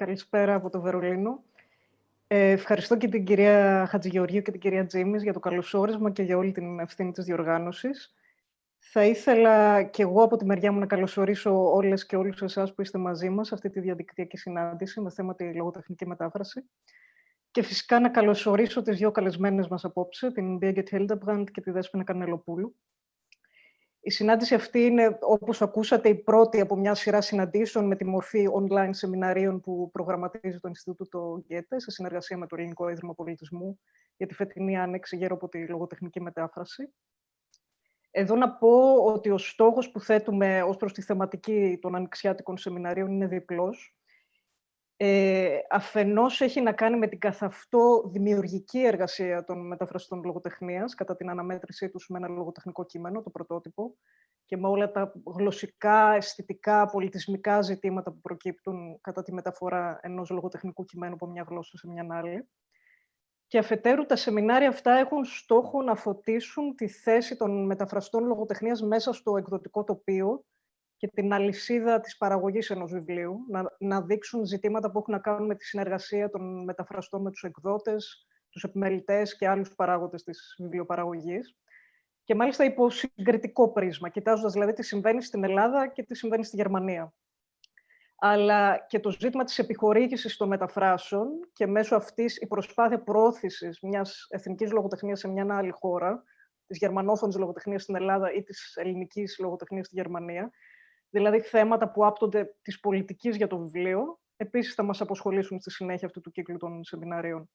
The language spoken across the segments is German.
Καλησπέρα από το Βερολίνο. Ε, ευχαριστώ και την κυρία Χατζηγεωργίου και την κυρία Τζίμις για το καλωσόρισμα και για όλη την ευθύνη της διοργάνωσης. Θα ήθελα και εγώ από τη μεριά μου να καλωσορίσω όλες και όλους εσάς που είστε μαζί μας σε αυτή τη διαδικτυακή συνάντηση με θέμα τη λογοτεχνική μετάφραση. Και φυσικά να καλωσορίσω τις δύο καλεσμένες μας απόψε, την Birgit Hildebrand και τη Δέσποινα Κανελοπούλου. Η συνάντηση αυτή είναι, όπως ακούσατε, η πρώτη από μια σειρά συναντήσεων με τη μορφή online σεμιναρίων που προγραμματίζει το Ινστιτούτο Γκέτε σε συνεργασία με το Ελληνικό Ίδρυμα Πολιτισμού για τη φετινή άνοιξη γύρω από τη λογοτεχνική μετάφραση. Εδώ να πω ότι ο στόχος που θέτουμε ως προς τη θεματική των ανοιξιάτικων σεμιναρίων είναι διπλός ε, αφενός έχει να κάνει με την καθ' αυτό δημιουργική εργασία των μεταφραστών λογοτεχνίας κατά την αναμέτρησή τους με ένα λογοτεχνικό κείμενο, το πρωτότυπο, και με όλα τα γλωσσικά, αισθητικά, πολιτισμικά ζητήματα που προκύπτουν κατά τη μεταφορά ενός λογοτεχνικού κειμένου από μια γλώσσα σε μια άλλη. Και αφετέρου, τα σεμινάρια αυτά έχουν στόχο να φωτίσουν τη θέση των μεταφραστών λογοτεχνίας μέσα στο εκδοτικό τοπίο, και την αλυσίδα της παραγωγής ενός βιβλίου, να, να δείξουν ζητήματα που έχουν να κάνουν με τη συνεργασία των μεταφραστών με τους εκδότες, τους επιμελητές και άλλους παράγοντες της βιβλιοπαραγωγής. Και μάλιστα υπό συγκριτικό πρίσμα, κοιτάζοντας δηλαδή τι συμβαίνει στην Ελλάδα και τι συμβαίνει στη Γερμανία. Αλλά και το ζήτημα της επιχορήγησης των μεταφράσεων και μέσω αυτής η προσπάθεια προώθησης μιας εθνικής λογοτεχνίας σε μια άλλη χώρα, της γερμανόφωνης λογοτεχνίας στην Ελλάδα ή της ελληνικής λογοτεχνίας στη Γερμανία, δηλαδή θέματα που άπτονται της πολιτικής για το βιβλίο, επίσης θα μας αποσχολήσουν στη συνέχεια αυτού του κύκλου των σεμιναρίων.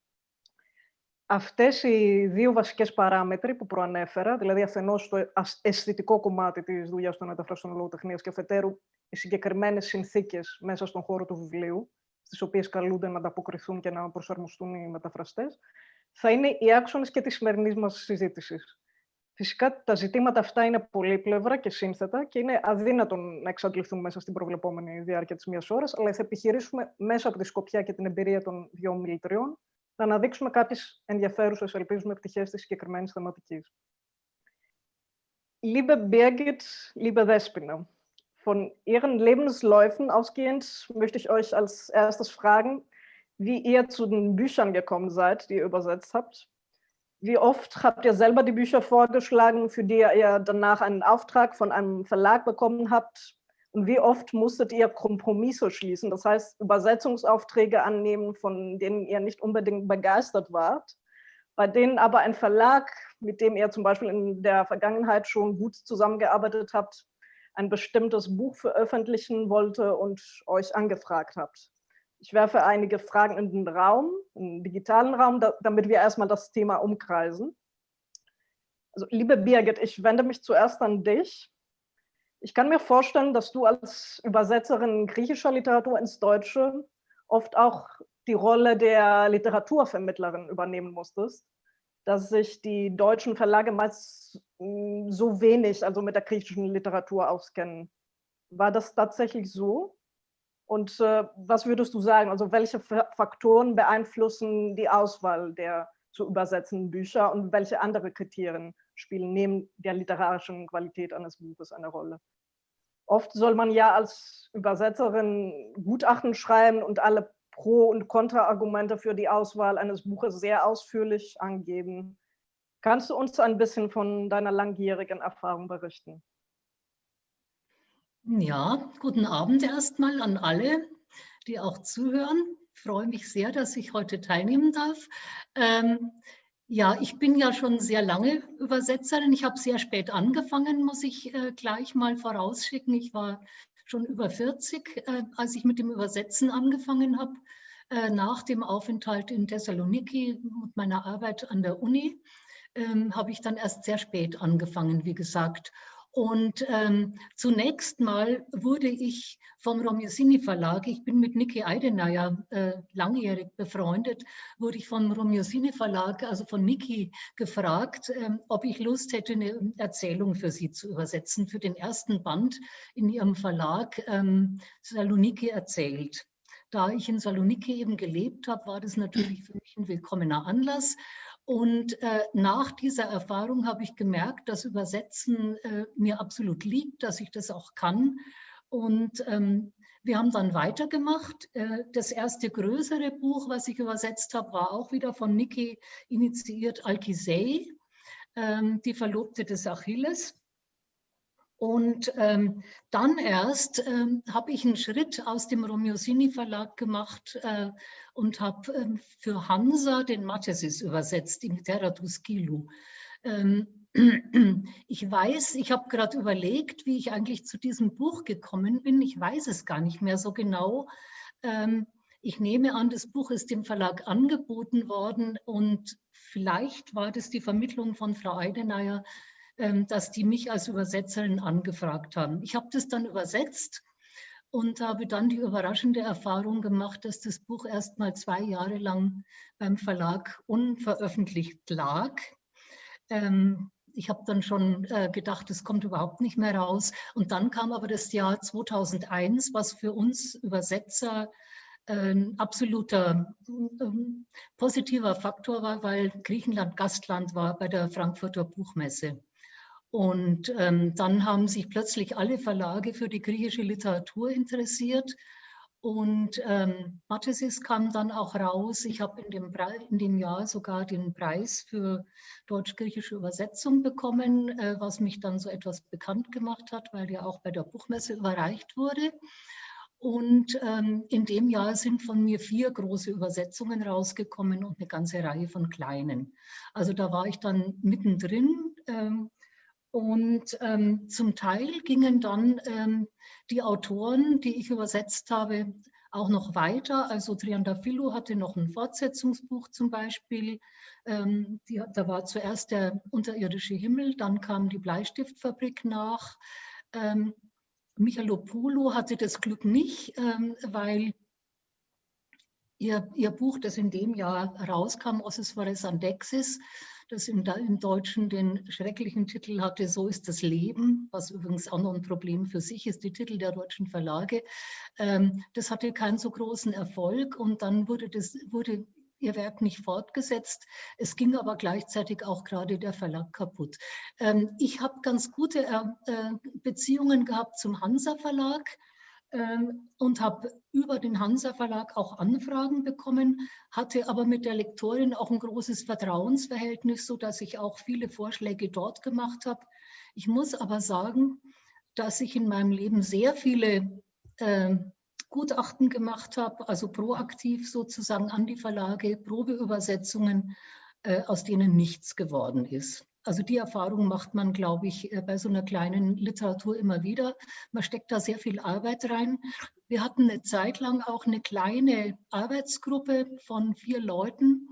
Αυτές οι δύο βασικές παράμετροι που προανέφερα, δηλαδή αφενός το αισθητικό κομμάτι της δουλειάς των μεταφραστών λογοτεχνίας και αφετέρου οι συγκεκριμένες συνθήκες μέσα στον χώρο του βιβλίου, στις οποίες καλούνται να ανταποκριθούν και να προσαρμοστούν οι μεταφραστές, θα είναι οι άξονες και της σημερινή μας συζήτησης. Φυσικά τα ζητήματα αυτά είναι πολύπλευρα και σύνθετα και είναι αδύνατον να εξαντληθούν μέσα στην προβλεπόμενη διάρκεια της μίας ώρας, αλλά θα επιχειρήσουμε μέσα από τη σκοπιά και την εμπειρία των δύο μιλητριών να αναδείξουμε κάποιες ενδιαφέρουσες, ελπίζουμε, πτυχές της συγκεκριμένης θεματικής. Liebe Birgit, liebe Despina, von Ihren Lebensläufen ausgehend möchte ich euch als erstes fragen, wie ihr zu den Büchern gekommen seid, die ihr übersetzt habt Wie oft habt ihr selber die Bücher vorgeschlagen, für die ihr danach einen Auftrag von einem Verlag bekommen habt? Und wie oft musstet ihr Kompromisse schließen, das heißt Übersetzungsaufträge annehmen, von denen ihr nicht unbedingt begeistert wart, bei denen aber ein Verlag, mit dem ihr zum Beispiel in der Vergangenheit schon gut zusammengearbeitet habt, ein bestimmtes Buch veröffentlichen wollte und euch angefragt habt? Ich werfe einige Fragen in den Raum, in den digitalen Raum, da, damit wir erstmal das Thema umkreisen. Also, liebe Birgit, ich wende mich zuerst an dich. Ich kann mir vorstellen, dass du als Übersetzerin griechischer Literatur ins Deutsche oft auch die Rolle der Literaturvermittlerin übernehmen musstest, dass sich die deutschen Verlage meist hm, so wenig, also mit der griechischen Literatur auskennen. War das tatsächlich so? Und äh, was würdest du sagen? Also welche Faktoren beeinflussen die Auswahl der zu übersetzenden Bücher und welche andere Kriterien spielen neben der literarischen Qualität eines Buches eine Rolle? Oft soll man ja als Übersetzerin Gutachten schreiben und alle Pro- und Kontraargumente für die Auswahl eines Buches sehr ausführlich angeben. Kannst du uns ein bisschen von deiner langjährigen Erfahrung berichten? Ja, guten Abend erstmal an alle, die auch zuhören. Ich freue mich sehr, dass ich heute teilnehmen darf. Ähm, ja, ich bin ja schon sehr lange Übersetzerin. Ich habe sehr spät angefangen, muss ich äh, gleich mal vorausschicken. Ich war schon über 40, äh, als ich mit dem Übersetzen angefangen habe, äh, nach dem Aufenthalt in Thessaloniki und meiner Arbeit an der Uni. Ähm, habe ich dann erst sehr spät angefangen, wie gesagt. Und ähm, zunächst mal wurde ich vom Romiosini Verlag, ich bin mit Niki Eidenayer äh, langjährig befreundet, wurde ich vom Romiosini Verlag, also von Niki, gefragt, ähm, ob ich Lust hätte, eine Erzählung für sie zu übersetzen, für den ersten Band in ihrem Verlag ähm, Saloniki erzählt. Da ich in Saloniki eben gelebt habe, war das natürlich für mich ein willkommener Anlass. Und äh, nach dieser Erfahrung habe ich gemerkt, dass Übersetzen äh, mir absolut liegt, dass ich das auch kann. Und ähm, wir haben dann weitergemacht. Äh, das erste größere Buch, was ich übersetzt habe, war auch wieder von Niki initiiert, Alkisei, ähm, die Verlobte des Achilles. Und ähm, dann erst ähm, habe ich einen Schritt aus dem Romiosini Verlag gemacht äh, und habe ähm, für Hansa den Mathesis übersetzt, im Terra Tuskilu. Ähm, ich weiß, ich habe gerade überlegt, wie ich eigentlich zu diesem Buch gekommen bin. Ich weiß es gar nicht mehr so genau. Ähm, ich nehme an, das Buch ist dem Verlag angeboten worden und vielleicht war das die Vermittlung von Frau Eidenayer, ähm, dass die mich als Übersetzerin angefragt haben. Ich habe das dann übersetzt und habe dann die überraschende Erfahrung gemacht, dass das Buch erst mal zwei Jahre lang beim Verlag unveröffentlicht lag. Ähm, ich habe dann schon äh, gedacht, es kommt überhaupt nicht mehr raus. Und dann kam aber das Jahr 2001, was für uns Übersetzer ein absoluter ähm, positiver Faktor war, weil Griechenland Gastland war bei der Frankfurter Buchmesse. Und ähm, dann haben sich plötzlich alle Verlage für die griechische Literatur interessiert und ähm, Mathesis kam dann auch raus. Ich habe in, dem in dem Jahr sogar den Preis für deutsch-griechische Übersetzung bekommen, äh, was mich dann so etwas bekannt gemacht hat, weil der auch bei der Buchmesse überreicht wurde. Und ähm, in dem Jahr sind von mir vier große Übersetzungen rausgekommen und eine ganze Reihe von kleinen. Also da war ich dann mittendrin. Ähm, und ähm, zum Teil gingen dann ähm, die Autoren, die ich übersetzt habe, auch noch weiter. Also Triandafilo hatte noch ein Fortsetzungsbuch zum Beispiel. Ähm, die, da war zuerst der unterirdische Himmel, dann kam die Bleistiftfabrik nach. Ähm, Michalopoulou hatte das Glück nicht, ähm, weil ihr, ihr Buch, das in dem Jahr rauskam, Ossis Fores Andexis, das im, im, Deutschen den schrecklichen Titel hatte, So ist das Leben, was übrigens auch noch ein Problem für sich ist, die Titel der deutschen Verlage. Ähm, das hatte keinen so großen Erfolg und dann wurde, das, wurde ihr Werk nicht fortgesetzt. Es ging aber gleichzeitig auch gerade der Verlag kaputt. Ähm, ich habe ganz gute äh, Beziehungen gehabt zum Hansa Verlag und habe über den Hansa Verlag auch Anfragen bekommen, hatte aber mit der Lektorin auch ein großes Vertrauensverhältnis, so dass ich auch viele Vorschläge dort gemacht habe. Ich muss aber sagen, dass ich in meinem Leben sehr viele äh, Gutachten gemacht habe, also proaktiv sozusagen an die Verlage, Probeübersetzungen, äh, aus denen nichts geworden ist. Also die Erfahrung macht man, glaube ich, äh, bei so einer kleinen Literatur immer wieder. Man steckt da sehr viel Arbeit rein. Wir hatten eine Zeit lang auch eine kleine Arbeitsgruppe von vier Leuten,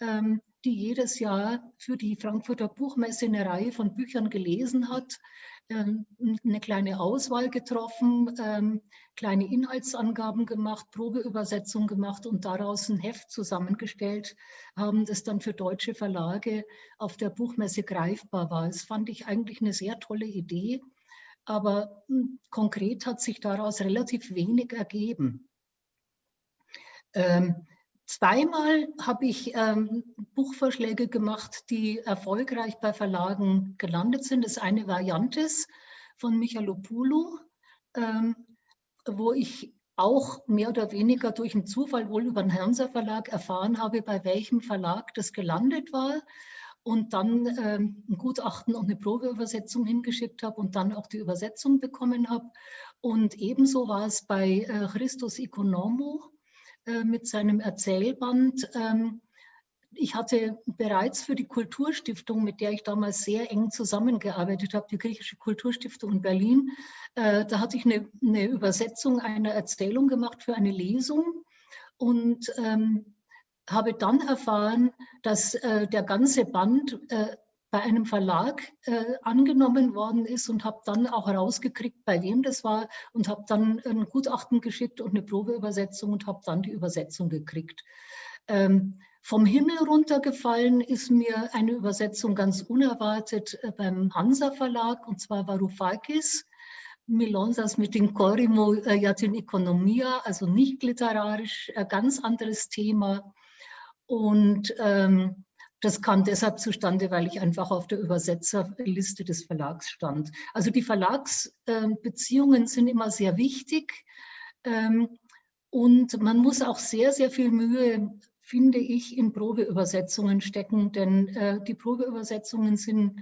ähm, die jedes Jahr für die Frankfurter Buchmesse eine Reihe von Büchern gelesen hat. Ähm, eine kleine Auswahl getroffen, ähm, kleine Inhaltsangaben gemacht, Probeübersetzung gemacht und daraus ein Heft zusammengestellt, haben das dann für deutsche Verlage auf der Buchmesse greifbar war. Das fand ich eigentlich eine sehr tolle Idee, aber hm, konkret hat sich daraus relativ wenig ergeben. Ähm, Zweimal habe ich ähm, Buchvorschläge gemacht, die erfolgreich bei Verlagen gelandet sind. Das eine war von Michalopoulou, ähm, wo ich auch mehr oder weniger durch einen Zufall wohl über den Hansa Verlag erfahren habe, bei welchem Verlag das gelandet war und dann ähm, ein Gutachten und eine Probeübersetzung hingeschickt habe und dann auch die Übersetzung bekommen habe. Und ebenso war es bei äh, Christus Economo, äh, mit seinem Erzählband. Ähm, ich hatte bereits für die Kulturstiftung, mit der ich damals sehr eng zusammengearbeitet habe, die Griechische Kulturstiftung in Berlin, äh, da hatte ich eine, eine, Übersetzung einer Erzählung gemacht für eine Lesung und ähm, habe dann erfahren, dass äh, der ganze Band äh, bei einem Verlag äh, angenommen worden ist und habe dann auch herausgekriegt, bei wem das war und habe dann ein Gutachten geschickt und eine Probeübersetzung und habe dann die Übersetzung gekriegt. Ähm, vom Himmel runtergefallen ist mir eine Übersetzung ganz unerwartet äh, beim Hansa Verlag und zwar Varoufakis. Milonsas mit den Korimo äh, Yatin Economia, also nicht literarisch, äh, ganz anderes Thema. Und ähm, das kam deshalb zustande, weil ich einfach auf der Übersetzerliste des Verlags stand. Also die Verlagsbeziehungen sind immer sehr wichtig. Ähm, und man muss auch sehr, sehr viel Mühe, finde ich, in Probeübersetzungen stecken, denn äh, die Probeübersetzungen sind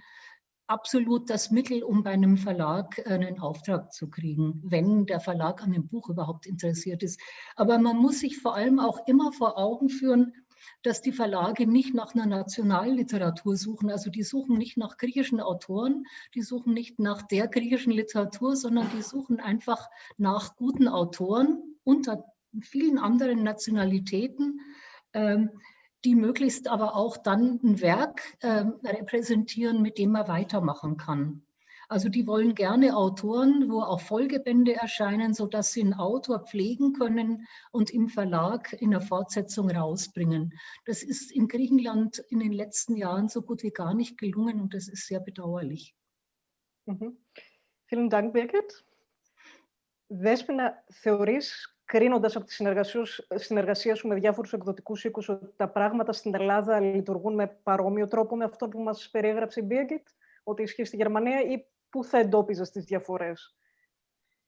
absolut das Mittel, um bei einem Verlag einen Auftrag zu kriegen, wenn der Verlag an dem Buch überhaupt interessiert ist. Aber man muss sich vor allem auch immer vor Augen führen, dass die Verlage nicht nach einer Nationalliteratur suchen. Also die suchen nicht nach griechischen Autoren, die suchen nicht nach der griechischen Literatur, sondern die suchen einfach nach guten Autoren unter vielen anderen Nationalitäten, ähm, die möglichst aber auch dann ein Werk ähm, repräsentieren, mit dem man weitermachen kann. Also die wollen gerne Autoren, wo auch Folgebände erscheinen, sodass sie einen Autor pflegen können und im Verlag in der Fortsetzung rausbringen. Das ist in Griechenland in den letzten Jahren so gut wie gar nicht gelungen und das ist sehr bedauerlich. Mhm. Vielen Dank, Birgit. Δέσποινα, θεωρείς, κρίνοντας από τη συνεργασία σου με διάφορους εκδοτικούς οίκους, ότι τα πράγματα στην Ελλάδα λειτουργούν με παρόμοιο τρόπο με αυτό που μας περιέγραψε η Birgit, ότι ισχύει στη Γερμανία, ή πού θα εντόπιζες τις διαφορές.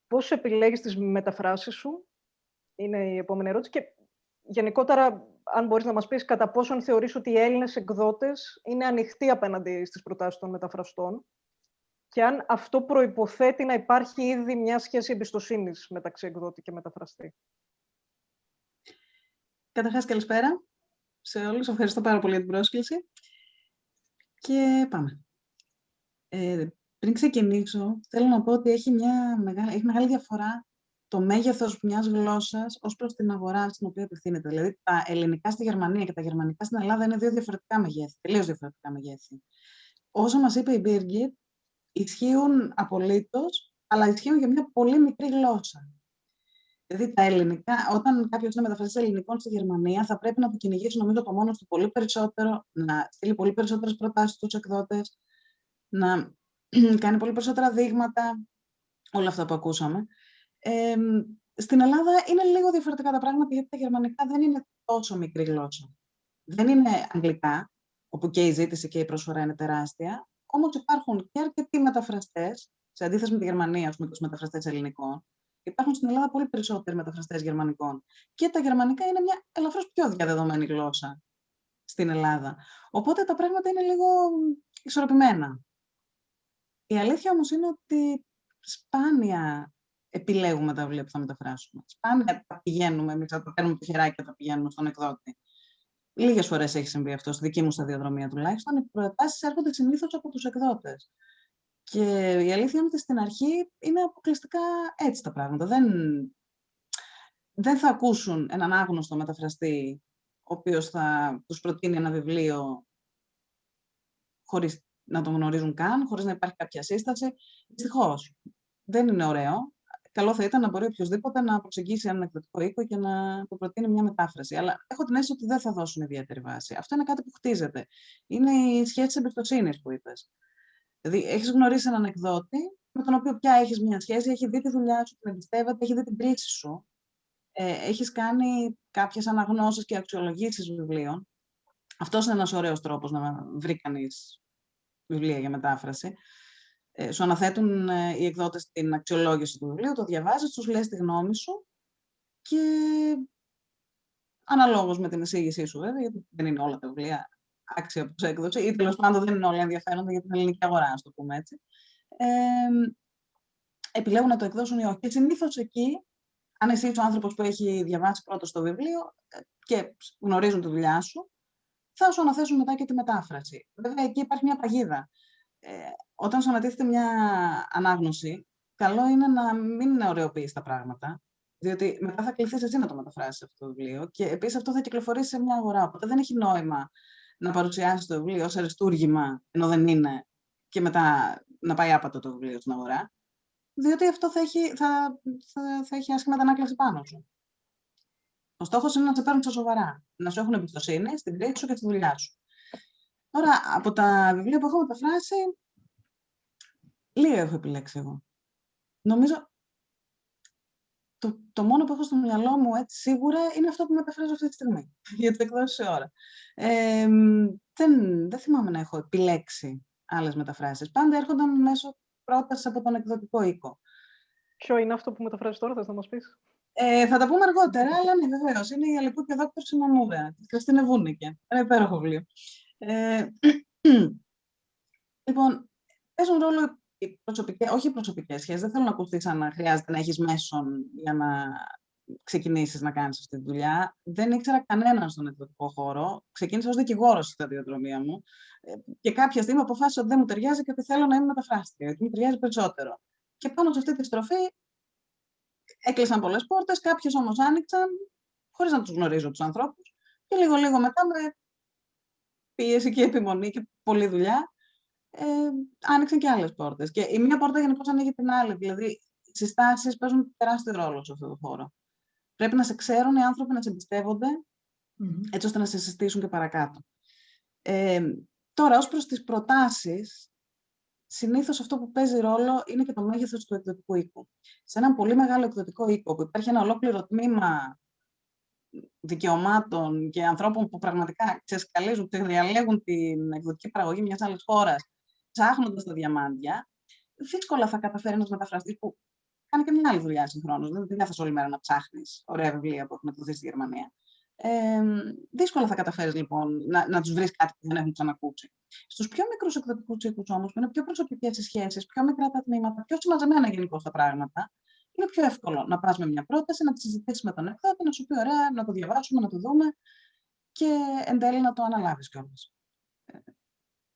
Πώς επιλέγεις τις μεταφράσεις σου, είναι η επόμενη ερώτηση. Και γενικότερα, αν μπορείς να μας πεις κατά πόσον θεωρείς ότι οι Έλληνες εκδότες είναι ανοιχτοί απέναντι στις προτάσεις των μεταφραστών και αν αυτό προϋποθέτει να υπάρχει ήδη μια σχέση εμπιστοσύνης μεταξύ εκδότη και μεταφραστή. Καταρχάς, καλησπέρα σε όλους. Ευχαριστώ πάρα πολύ για την πρόσκληση. Και πάμε. Ε, πριν ξεκινήσω, θέλω να πω ότι έχει, μια μεγάλη, έχει μεγάλη διαφορά το μέγεθος μιας γλώσσας ως προς την αγορά στην οποία απευθύνεται. Δηλαδή, τα ελληνικά στη Γερμανία και τα γερμανικά στην Ελλάδα είναι δύο διαφορετικά μεγέθη, τελείως διαφορετικά μεγέθη. Όσο μας είπε η Birgit, ισχύουν απολύτως, αλλά ισχύουν για μια πολύ μικρή γλώσσα. Δηλαδή, τα ελληνικά, όταν κάποιος είναι μεταφραστής ελληνικών στη Γερμανία, θα πρέπει να το κυνηγήσει νομίζω από μόνος του πολύ περισσότερο, να στείλει πολύ περισσότερες προτάσεις στους εκδότες, να κάνει πολύ περισσότερα δείγματα, όλα αυτά που ακούσαμε. Ε, στην Ελλάδα είναι λίγο διαφορετικά τα πράγματα, γιατί τα γερμανικά δεν είναι τόσο μικρή γλώσσα. Δεν είναι αγγλικά, όπου και η ζήτηση και η προσφορά είναι τεράστια, Όμως υπάρχουν και αρκετοί μεταφραστές, σε αντίθεση με τη Γερμανία, με τους μεταφραστές ελληνικών, υπάρχουν στην Ελλάδα πολύ περισσότεροι μεταφραστές γερμανικών. Και τα γερμανικά είναι μια ελαφρώς πιο διαδεδομένη γλώσσα στην Ελλάδα. Οπότε τα πράγματα είναι λίγο ισορροπημένα. Η αλήθεια όμως είναι ότι σπάνια επιλέγουμε τα βιβλία που θα μεταφράσουμε. Σπάνια τα πηγαίνουμε, εμείς θα τα παίρνουμε το χεράκι και τα πηγαίνουμε στον εκδότη. Λίγες φορές έχει συμβεί αυτό, στη δική μου σταδιοδρομία τουλάχιστον. Οι προτάσεις έρχονται συνήθως από τους εκδότες. Και η αλήθεια είναι ότι στην αρχή είναι αποκλειστικά έτσι τα πράγματα. Δεν, δεν θα ακούσουν έναν άγνωστο μεταφραστή, ο οποίος θα τους προτείνει ένα βιβλίο χωρίς να τον γνωρίζουν καν, χωρίς να υπάρχει κάποια σύσταση. Δυστυχώς. Δεν είναι ωραίο καλό θα ήταν να μπορεί οποιοδήποτε να προσεγγίσει έναν εκδοτικό οίκο και να του προτείνει μια μετάφραση. Αλλά έχω την αίσθηση ότι δεν θα δώσουν ιδιαίτερη βάση. Αυτό είναι κάτι που χτίζεται. Είναι η σχέση τη εμπιστοσύνης που είπες. Δηλαδή, έχεις γνωρίσει έναν εκδότη με τον οποίο πια έχεις μια σχέση, έχει δει τη δουλειά σου, την εμπιστεύεται, έχει δει την κρίση σου. Ε, έχεις κάνει κάποιες αναγνώσεις και αξιολογήσεις βιβλίων. Αυτός είναι ένας ωραίος τρόπος να βρει κανείς βιβλία για μετάφραση. Ε, σου αναθέτουν ε, οι εκδότες την αξιολόγηση του βιβλίου, το διαβάζεις, τους λες τη γνώμη σου και αναλόγως με την εισήγησή σου βέβαια, γιατί δεν είναι όλα τα βιβλία άξια προς έκδοση ή τέλος πάντων δεν είναι όλα ενδιαφέροντα για την ελληνική αγορά, ας το πούμε έτσι. Ε, επιλέγουν να το εκδώσουν ή όχι. Και συνήθως εκεί, αν εσύ είσαι ο άνθρωπος που έχει διαβάσει πρώτος το βιβλίο ε, και γνωρίζουν τη δουλειά σου, θα σου αναθέσουν μετά και τη μετάφραση. Βέβαια, εκεί υπάρχει μια παγίδα. Ε, όταν σου ανατίθεται μια ανάγνωση, καλό είναι να μην ωρεοποιήσει τα πράγματα, διότι μετά θα κληθείς εσύ να το μεταφράσεις αυτό το βιβλίο και επίσης αυτό θα κυκλοφορήσει σε μια αγορά. Οπότε δεν έχει νόημα να παρουσιάσεις το βιβλίο ως αριστούργημα, ενώ δεν είναι, και μετά να πάει άπατο το βιβλίο στην αγορά, διότι αυτό θα έχει, θα, θα, θα έχει άσχημα ανάκλαση πάνω σου. Ο στόχος είναι να σε παίρνουν στα σοβαρά, να σου έχουν εμπιστοσύνη στην κρίση σου και στη δουλειά σου. Τώρα, από τα βιβλία που έχω μεταφράσει, λίγα έχω επιλέξει εγώ. Νομίζω το, το μόνο που έχω στο μυαλό μου έτσι, σίγουρα είναι αυτό που μεταφράζω αυτή τη στιγμή, για το εκδόσει σε ώρα. Ε, δεν, δεν θυμάμαι να έχω επιλέξει άλλες μεταφράσεις. Πάντα έρχονταν μέσω πρότασης από τον εκδοτικό οίκο. Ποιο είναι αυτό που μεταφράζεις τώρα, θες να μας πεις; Ε, θα τα πούμε αργότερα, αλλά ναι, βεβαίως. Είναι η Αλικού και Δόκτωρ Σιμαμούρα, τη Χριστίνε Βούνικε. Ένα υπέροχο βιβλίο. Ε, λοιπόν, παίζουν ρόλο οι προσωπικές, όχι οι προσωπικές σχέσεις. Δεν θέλω να ακουστεί σαν να χρειάζεται να έχεις μέσον για να ξεκινήσεις να κάνεις αυτή τη δουλειά. Δεν ήξερα κανέναν στον εκδοτικό χώρο. Ξεκίνησα ως δικηγόρος στη σταδιοδρομία μου ε, και κάποια στιγμή αποφάσισα ότι δεν μου ταιριάζει και ότι θέλω να είμαι μεταφράστρια, γιατί μου ταιριάζει περισσότερο. Και πάνω σε αυτή τη στροφή έκλεισαν πολλές πόρτες, κάποιες όμως άνοιξαν, χωρίς να τους γνωρίζω τους ανθρώπους. Και λίγο-λίγο μετά, με πίεση και επιμονή και πολλή δουλειά, ε, άνοιξαν και άλλες πόρτες. Και η μία πόρτα γενικώ ανοίγει την άλλη. Δηλαδή, οι συστάσεις παίζουν τεράστιο ρόλο σε αυτό το χώρο. Πρέπει να σε ξέρουν οι άνθρωποι να σε εμπιστεύονται, έτσι ώστε να σε συστήσουν και παρακάτω. Ε, τώρα, ως προς τις προτάσεις, συνήθως αυτό που παίζει ρόλο είναι και το μέγεθος του εκδοτικού οίκου. Σε έναν πολύ μεγάλο εκδοτικό οίκο που υπάρχει ένα ολόκληρο τμήμα δικαιωμάτων και ανθρώπων που πραγματικά ξεσκαλίζουν και διαλέγουν την εκδοτική παραγωγή μιας άλλης χώρας, ψάχνοντας τα διαμάντια, δύσκολα θα καταφέρει ένας μεταφραστής που κάνει και μια άλλη δουλειά συγχρόνως. Δεν θα όλη μέρα να ψάχνεις ωραία βιβλία που έχουν εκδοθεί στη Γερμανία. Ε, δύσκολα θα καταφέρεις λοιπόν να, να τους βρεις κάτι που δεν έχουν ξανακούσει. Στους πιο μικρούς εκδοτικούς οίκου όμως, που είναι πιο προσωπικές οι σχέσεις, πιο μικρά τα τμήματα, πιο συμμαζεμένα γενικώ τα πράγματα, είναι πιο εύκολο να πας με μια πρόταση, να τη συζητήσεις με τον εκδότη, να σου πει ωραία, να το διαβάσουμε, να το δούμε και εν τέλει να το αναλάβεις κιόλας. Ε,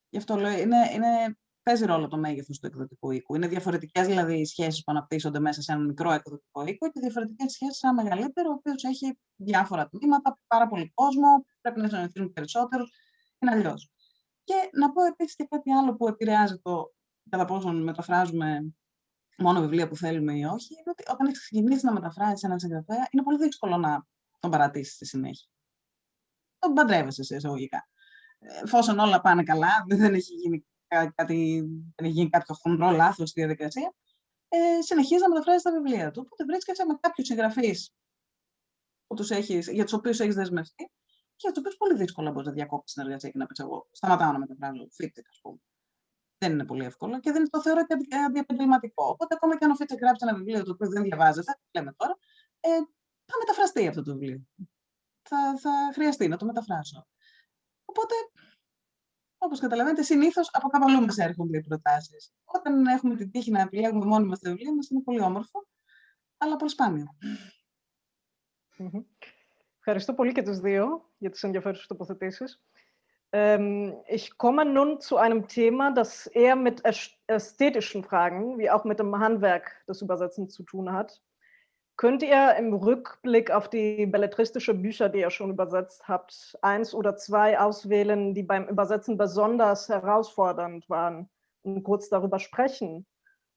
γι' αυτό λέω, είναι, είναι παίζει ρόλο το μέγεθος του εκδοτικού οίκου. Είναι διαφορετικές δηλαδή οι σχέσεις που αναπτύσσονται μέσα σε ένα μικρό εκδοτικό οίκο και διαφορετικές σχέσεις σε ένα μεγαλύτερο, ο οποίος έχει διάφορα τμήματα, πάρα πολύ κόσμο, πρέπει να συνεχίσουν περισσότερους. Είναι αλλιώς. Και να πω επίσης και κάτι άλλο που επηρεάζει το κατά πόσο μεταφράζουμε μόνο βιβλία που θέλουμε ή όχι, είναι ότι όταν έχεις ξεκινήσει να μεταφράζεις έναν συγγραφέα, είναι πολύ δύσκολο να τον παρατήσεις στη συνέχεια. Τον παντρεύεσαι σε εισαγωγικά. Εφόσον όλα πάνε καλά, δεν έχει γίνει κάτι, δεν έχει γίνει κάποιο χοντρό λάθος στη διαδικασία, ε, συνεχίζει να μεταφράζει τα βιβλία του. Οπότε βρίσκεσαι με κάποιους συγγραφείς για τους οποίους έχεις δεσμευτεί και για τους οποίους πολύ δύσκολα μπορείς να διακόψεις συνεργασία και να πεις: Εγώ σταματάω να μεταφράζω φίτσεκ, ας πούμε. Δεν είναι πολύ εύκολο και δεν το θεωρώ και αντιεπαγγελματικό. Οπότε, ακόμα και αν ο Φίτσεκ γράψει ένα βιβλίο το οποίο δεν διαβάζεται, λέμε τώρα, ε, θα μεταφραστεί αυτό το βιβλίο. Θα, θα χρειαστεί να το μεταφράσω. Οπότε Όπως καταλαβαίνετε, συνήθως από κάπου αλλού μα έρχονται οι προτάσεις. Όταν έχουμε την τύχη να επιλέγουμε μόνοι μας τα βιβλία μας, είναι πολύ όμορφο, αλλά πολύ σπάνιο. Ευχαριστώ πολύ και τους δύο για τις ενδιαφέρουσες τοποθετήσεις. Ähm, ich komme nun zu einem Thema, das eher mit ästhetischen Fragen, wie auch mit dem Handwerk des Übersetzens zu tun hat. Könnt ihr im Rückblick auf die belletristische Bücher, die ihr schon übersetzt habt, eins oder zwei auswählen, die beim Übersetzen besonders herausfordernd waren und kurz darüber sprechen?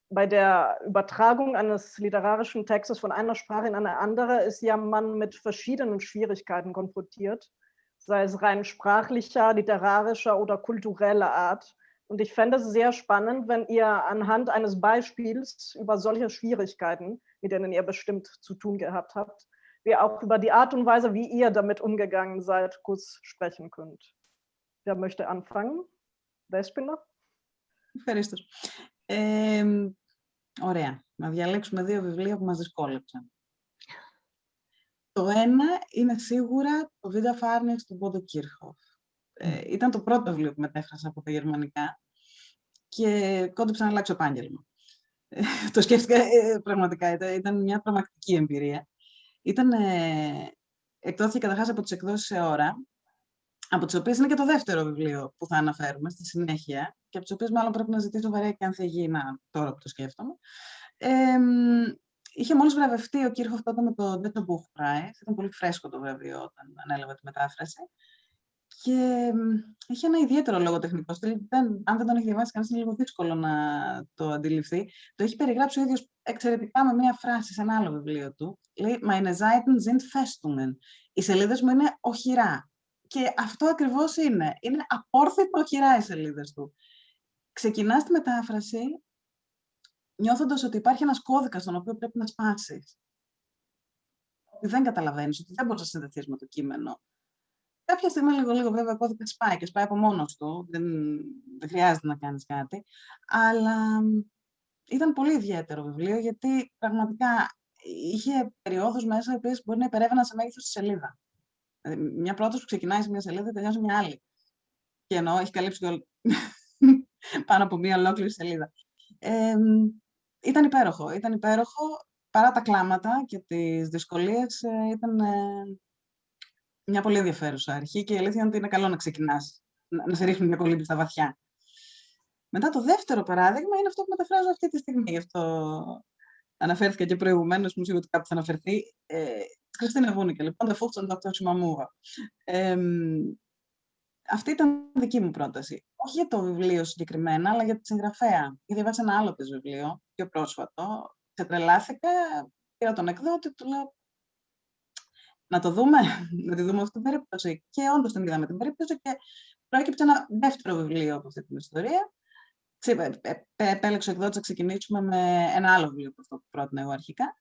Bei der Übertragung eines literarischen Textes von einer Sprache in eine andere ist ja man mit verschiedenen Schwierigkeiten konfrontiert, sei es rein sprachlicher, literarischer oder kultureller Art. Und ich fände es sehr spannend, wenn ihr anhand eines Beispiels über solche Schwierigkeiten, mit denen ihr bestimmt zu tun gehabt habt, wir auch über die Art und Weise, wie ihr damit umgegangen seid, kurz sprechen könnt. Wer möchte anfangen? Δέσποινα. Ευχαριστώ. Ε, ωραία. Να διαλέξουμε δύο βιβλία που μας δυσκόλεψαν. Το ένα είναι σίγουρα το Βίδα Φάρνιεξ του Μπόντο Κίρχοφ. Ε, ήταν το πρώτο βιβλίο που μετέφρασα από τα γερμανικά και κόντεψα να αλλάξω επάγγελμα. Ε, το σκέφτηκα ε, πραγματικά, ήταν μια τρομακτική εμπειρία. Ήταν, ε, εκδόθηκε καταρχάς από τις εκδόσεις σε ώρα, από τις οποίες είναι και το δεύτερο βιβλίο που θα αναφέρουμε στη συνέχεια και από τις οποίες μάλλον πρέπει να ζητήσω βαρέα και αν θα γίνει τώρα που το σκέφτομαι. Ε, είχε μόλις βραβευτεί ο Κύρχοφ τότε με το Deto Buch Prize. Ήταν πολύ φρέσκο το βραβείο όταν ανέλαβε τη μετάφραση. Και έχει ένα ιδιαίτερο λογοτεχνικό στυλ. Δεν, αν δεν τον έχει διαβάσει κανένα, είναι λίγο δύσκολο να το αντιληφθεί. Το έχει περιγράψει ο ίδιος εξαιρετικά με μία φράση σε ένα άλλο βιβλίο του. Λέει Meine Seiten sind Festungen. Οι σελίδες μου είναι οχυρά. Και αυτό ακριβώς είναι. Είναι απόρθητο οχυρά οι σελίδες του. Ξεκινάς τη μετάφραση νιώθοντας ότι υπάρχει ένας κώδικας τον οποίο πρέπει να σπάσεις. Ότι δεν καταλαβαίνεις, ότι δεν μπορείς να συνδεθείς με το κείμενο Κάποια στιγμή λίγο λίγο βέβαια ο κώδικας σπάει και σπάει από μόνος του. Δεν, δεν χρειάζεται να κάνεις κάτι. Αλλά ήταν πολύ ιδιαίτερο βιβλίο γιατί πραγματικά είχε περιόδους μέσα, οι οποίες μπορεί να υπερεύαιναν σε μέγεθος της σελίδα. Δηλαδή, μια πρόταση που ξεκινάει σε μια σελίδα, τελειώσει μια άλλη. Και εννοώ, έχει καλύψει πάνω από μια ολόκληρη σελίδα. Ε, ήταν υπέροχο. Ήταν υπέροχο. Παρά τα κλάματα και τις δυσκολίες, ε, ήταν ε, μια πολύ ενδιαφέρουσα αρχή και η αλήθεια είναι ότι είναι καλό να ξεκινάς, να, να σε ρίχνει μια κολλήπη στα βαθιά. Μετά το δεύτερο παράδειγμα είναι αυτό που μεταφράζω αυτή τη στιγμή. Γι' αυτό αναφέρθηκα και προηγουμένως, μου ότι κάπου θα αναφερθεί. Ε, Χριστίνα Βούνικε, λοιπόν, The Fuchs and Dr. Shimamura. Ε, αυτή ήταν δική μου πρόταση. Όχι για το βιβλίο συγκεκριμένα, αλλά για τη συγγραφέα. Γιατί διαβάσα ένα άλλο της βιβλίο, πιο πρόσφατο. Ξετρελάθηκα, πήρα τον εκδότη, του λέω να το δούμε, να τη δούμε αυτή την περίπτωση. Και όντως την είδαμε την περίπτωση και προέκυψε ένα δεύτερο βιβλίο από αυτή την ιστορία. Επέλεξε ο εκδότη να ξεκινήσουμε με ένα άλλο βιβλίο από αυτό που πρότεινα εγώ αρχικά.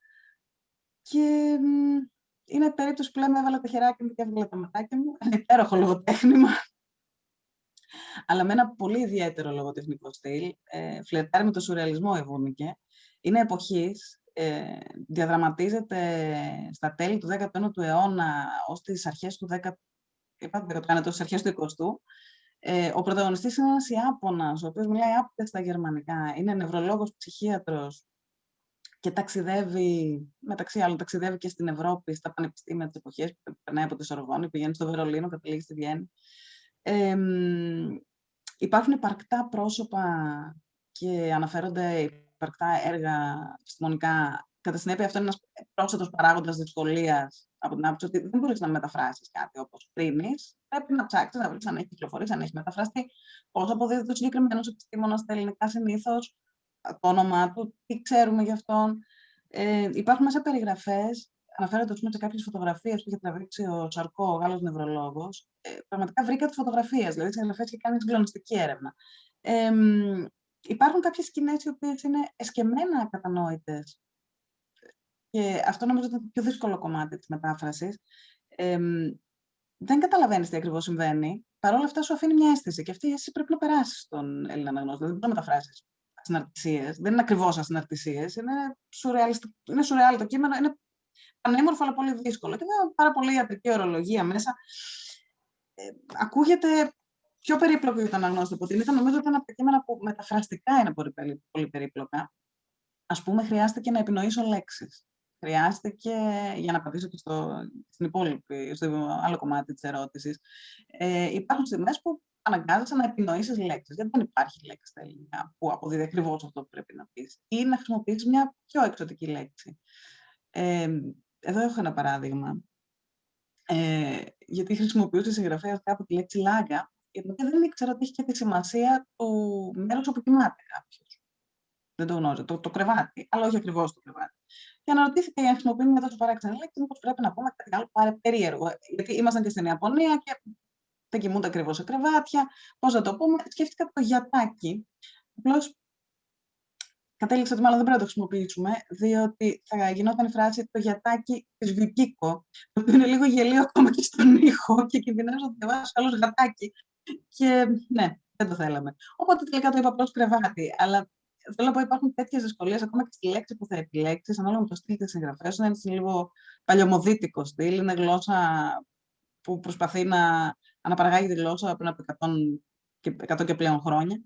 Και είναι περίπτωση που λέμε έβαλα τα χεράκια μου και έβγαλα τα ματάκια μου. Ένα υπέροχο λογοτέχνημα. Αλλά με ένα πολύ ιδιαίτερο λογοτεχνικό στυλ. Ε, φλερτάρει με το σουρεαλισμό Εβούνικε. Είναι εποχής. Ε, διαδραματίζεται στα τέλη του 19ου αιώνα ως τις αρχές του 10 είπατε, αρχές του 20ου. Ε, ο πρωταγωνιστής είναι ένας Ιάπωνας, ο οποίος μιλάει άπτε στα γερμανικά. Είναι νευρολόγος, ψυχίατρος, και ταξιδεύει, μεταξύ άλλων, ταξιδεύει και στην Ευρώπη, στα πανεπιστήμια της εποχής, περνάει από τη Σορβόνη, πηγαίνει στο Βερολίνο, καταλήγει στη Βιέννη. Ε, υπάρχουν υπαρκτά πρόσωπα και αναφέρονται υπαρκτά έργα επιστημονικά. Κατά συνέπεια, αυτό είναι ένας πρόσθετος παράγοντας δυσκολίας από την άποψη ότι δεν μπορείς να μεταφράσεις κάτι όπως πριν. Πρέπει να ψάξεις, να βρεις αν έχει κυκλοφορήσει, αν έχει μεταφραστεί, πώς αποδίδεται ο συγκεκριμένο επιστήμονα στα ελληνικά συνήθως, το όνομά του, τι ξέρουμε γι' αυτόν. Ε, υπάρχουν μέσα περιγραφές, αναφέρονται σε κάποιες φωτογραφίες που είχε τραβήξει ο Σαρκό, ο Γάλλος νευρολόγος. Ε, πραγματικά βρήκα τις φωτογραφίες, δηλαδή τις και κάνει συγκλονιστική έρευνα. Ε, υπάρχουν κάποιες σκηνές οι οποίες είναι εσκεμμένα κατανόητες και αυτό νομίζω ότι είναι το πιο δύσκολο κομμάτι της μετάφρασης. Ε, δεν καταλαβαίνεις τι ακριβώς συμβαίνει. Παρ' όλα αυτά σου αφήνει μια αίσθηση και αυτή η αίσθηση πρέπει να περάσεις στον Έλληνα αναγνώστη. Δεν μπορεί να μεταφράσει ασυναρτησίες. Δεν είναι ακριβώς ασυναρτησίες, είναι, είναι σουρεάλ το κείμενο, είναι πανέμορφο αλλά πολύ δύσκολο. Και βέβαια πάρα πολύ ιατρική ορολογία μέσα. Ε, ακούγεται πιο περίπλοκο για τον αναγνώστη από την Νομίζω ότι είναι από τα κείμενα που μεταφραστικά είναι πολύ, πολύ περίπλοκα. Α πούμε, χρειάστηκε να επινοήσω λέξεις. Χρειάστηκε, για να απαντήσω και στο, στην υπόλοιπη, στο άλλο κομμάτι της ερώτησης, ε, υπάρχουν στιγμές που αναγκάζεσαι να επινοήσεις λέξεις. Γιατί δεν υπάρχει λέξη στα ελληνικά που αποδίδει ακριβώς αυτό που πρέπει να πεις. Ή να χρησιμοποιήσεις μια πιο εξωτική λέξη. Ε, εδώ έχω ένα παράδειγμα. Ε, γιατί χρησιμοποιούσε συγγραφέα κάπου τη λέξη λάγκα, γιατί δεν ήξερα ότι έχει και τη σημασία του μέρους όπου κοιμάται κάποιος. Δεν το γνώριζα. Το, το κρεβάτι, αλλά όχι ακριβώς το κρεβάτι. Και αναρωτήθηκα για να χρησιμοποιούμε μια τόσο παράξενη λέξη, μήπω πρέπει να πούμε κάτι άλλο περίεργο. Γιατί ήμασταν και στην Ιαπωνία και δεν κοιμούνται ακριβώς σε κρεβάτια. Πώς να το πούμε, σκέφτηκα το γιατάκι. Απλώς κατέληξα ότι μάλλον δεν πρέπει να το χρησιμοποιήσουμε, διότι θα γινόταν η φράση το γιατάκι της Βικίκο, το οποίο είναι λίγο γελίο ακόμα και στον ήχο και κινδυνεύω να διαβάσω άλλος γατάκι. Και ναι, δεν το θέλαμε. Οπότε τελικά το είπα απλώς κρεβάτι. Αλλά θέλω να πω υπάρχουν τέτοιες δυσκολίες ακόμα και στη λέξη που θα επιλέξεις, ανάλογα με το στυλ τη συγγραφέα. Είναι λίγο παλιωμοδίτικο στυλ, είναι γλώσσα που προσπαθεί να αναπαραγάγει τη γλώσσα πριν από 100 και, 100 και πλέον χρόνια.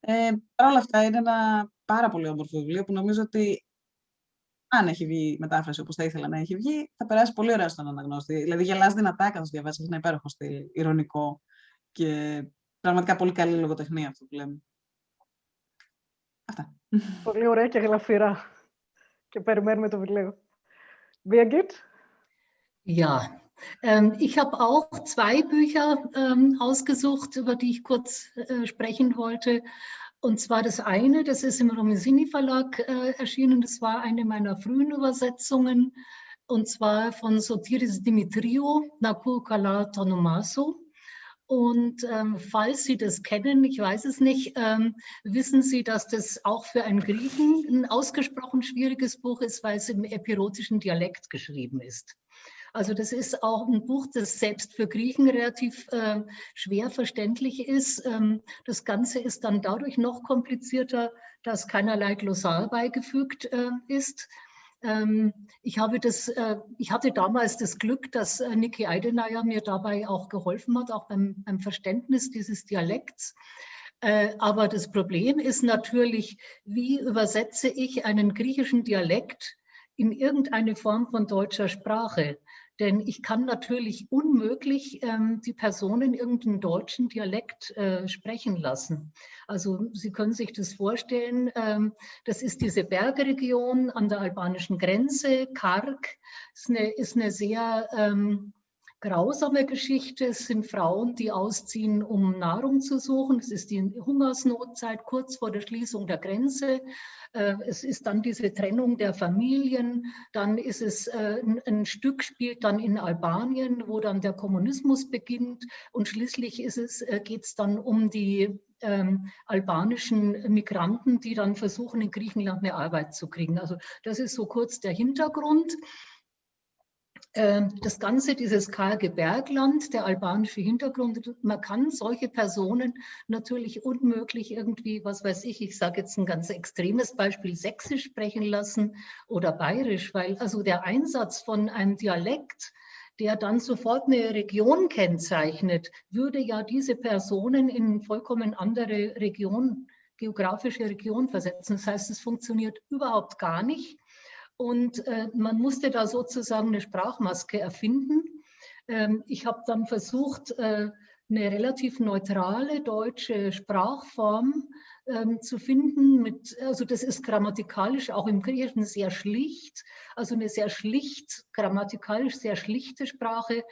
Ε, Παρ' όλα αυτά είναι ένα πάρα πολύ όμορφο βιβλίο που νομίζω ότι αν έχει βγει μετάφραση όπως θα ήθελα να έχει βγει, θα περάσει πολύ ωραία στον αναγνώστη. Δηλαδή γελάς δυνατά καθώς διαβάσεις, είναι υπέροχο στυλ, ηρωνικό και πραγματικά πολύ καλή λογοτεχνία αυτό που λέμε. Αυτά. Πολύ ωραία και γλαφυρά. Και περιμένουμε το βιβλίο. Birgit? Ja, Ähm, ich habe auch zwei Bücher ähm, ausgesucht, über die ich kurz äh, sprechen wollte. Und zwar das eine, das ist im Romesini Verlag äh, erschienen, das war eine meiner frühen Übersetzungen, und zwar von Sotiris Dimitriou, Naku Kala Tonomaso. Und ähm, falls Sie das kennen, ich weiß es nicht, ähm, wissen Sie, dass das auch für einen Griechen ein ausgesprochen schwieriges Buch ist, weil es im epirotischen Dialekt geschrieben ist. Also das ist auch ein Buch, das selbst für Griechen relativ äh, schwer verständlich ist. Ähm, das Ganze ist dann dadurch noch komplizierter, dass keinerlei Glossar beigefügt äh, ist. Ähm, ich, habe das, äh, ich hatte damals das Glück, dass äh, Niki Eidenayer mir dabei auch geholfen hat, auch beim, beim Verständnis dieses Dialekts. Äh, aber das Problem ist natürlich, wie übersetze ich einen griechischen Dialekt in irgendeine Form von deutscher Sprache? Denn ich kann natürlich unmöglich ähm, die Person in irgendeinem deutschen Dialekt äh, sprechen lassen. Also Sie können sich das vorstellen, ähm, das ist diese Bergregion an der albanischen Grenze, Kark, ist eine, ist eine sehr ähm, grausame Geschichte. Es sind Frauen, die ausziehen, um Nahrung zu suchen. Es ist die Hungersnotzeit kurz vor der Schließung der Grenze. Äh, es ist dann diese Trennung der Familien. Dann ist es äh, ein Stück spielt dann in Albanien, wo dann der Kommunismus beginnt. Und schließlich ist es, äh, geht es dann um die ähm, albanischen Migranten, die dann versuchen, in Griechenland eine Arbeit zu kriegen. Also das ist so kurz der Hintergrund. Ähm, das Ganze, dieses karge Bergland, der albanische Hintergrund, man kann solche Personen natürlich unmöglich irgendwie, was weiß ich, ich sage jetzt ein ganz extremes Beispiel, sächsisch sprechen lassen oder bayerisch, weil also der Einsatz von einem Dialekt, der dann sofort eine Region kennzeichnet, würde ja diese Personen in vollkommen andere Region, geografische Region versetzen. Das heißt, es funktioniert überhaupt gar nicht. Und äh, man musste da sozusagen eine Sprachmaske erfinden. Ähm, ich habe dann versucht, äh, eine relativ neutrale deutsche Sprachform ähm, zu finden. Mit, also das ist grammatikalisch auch im Griechischen sehr schlicht, also eine sehr schlicht, grammatikalisch sehr schlichte Sprache,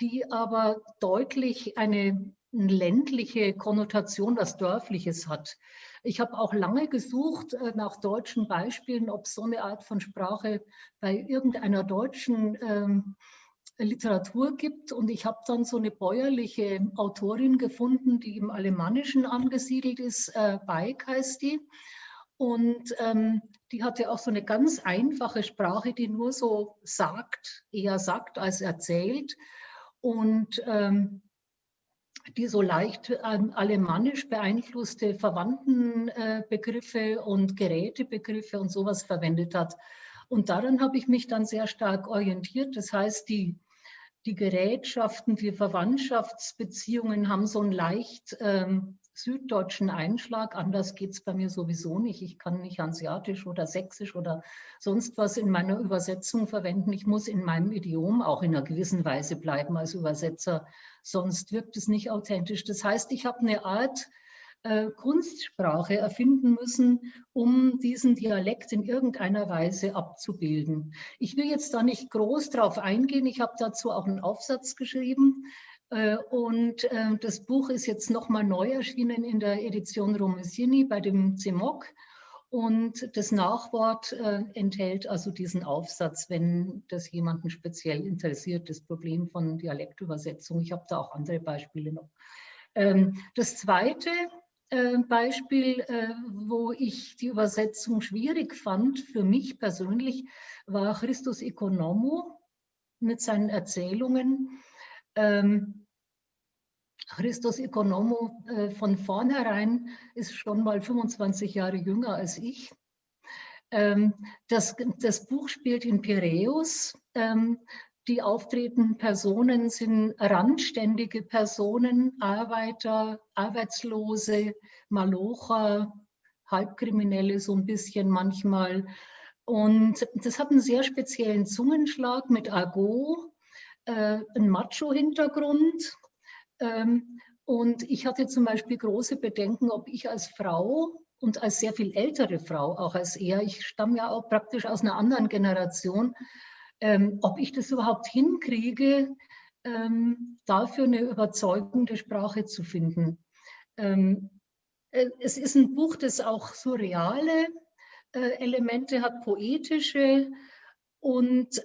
die aber deutlich eine ländliche Konnotation, was Dörfliches hat. Ich habe auch lange gesucht äh, nach deutschen Beispielen, ob so eine Art von Sprache bei irgendeiner deutschen ähm, Literatur gibt. Und ich habe dann so eine bäuerliche Autorin gefunden, die im Alemannischen angesiedelt ist, äh, Beik heißt die. Und ähm, die hatte auch so eine ganz einfache Sprache, die nur so sagt, eher sagt als erzählt. Und ähm, die so leicht ähm, alemannisch beeinflusste Verwandtenbegriffe äh, und Gerätebegriffe und sowas verwendet hat. Und daran habe ich mich dann sehr stark orientiert. Das heißt, die, die Gerätschaften, die Verwandtschaftsbeziehungen haben so einen leicht ähm, süddeutschen Einschlag. Anders geht es bei mir sowieso nicht. Ich kann nicht Hanseatisch oder Sächsisch oder sonst was in meiner Übersetzung verwenden. Ich muss in meinem Idiom auch in einer gewissen Weise bleiben als Übersetzer, sonst wirkt es nicht authentisch. Das heißt, ich habe eine Art äh, Kunstsprache erfinden müssen, um diesen Dialekt in irgendeiner Weise abzubilden. Ich will jetzt da nicht groß drauf eingehen. Ich habe dazu auch einen Aufsatz geschrieben. Äh, und äh, das Buch ist jetzt nochmal neu erschienen in der Edition Romesini bei dem CEMOC. Und das Nachwort äh, enthält also diesen Aufsatz, wenn das jemanden speziell interessiert, das Problem von Dialektübersetzung. Ich habe da auch andere Beispiele noch. Ähm, das zweite Beispiel, wo ich die Übersetzung schwierig fand, für mich persönlich, war Christus Economo mit seinen Erzählungen. Ähm, Christos Economo äh, von vornherein ist schon mal 25 Jahre jünger als ich. Ähm, das, das, Buch spielt in Piräus. Ähm, die auftretenden Personen sind randständige Personen, Arbeiter, Arbeitslose, Malocher, Halbkriminelle so ein bisschen manchmal. Und das hat einen sehr speziellen Zungenschlag mit Argot, äh, einen Macho-Hintergrund. Ähm, und ich hatte zum Beispiel große Bedenken, ob ich als Frau und als sehr viel ältere Frau, auch als er, ich stamme ja auch praktisch aus einer anderen Generation, ähm, ob ich das überhaupt hinkriege, ähm, dafür eine überzeugende Sprache zu finden. Äh, es ist ein Buch, das auch surreale äh, Elemente hat, poetische und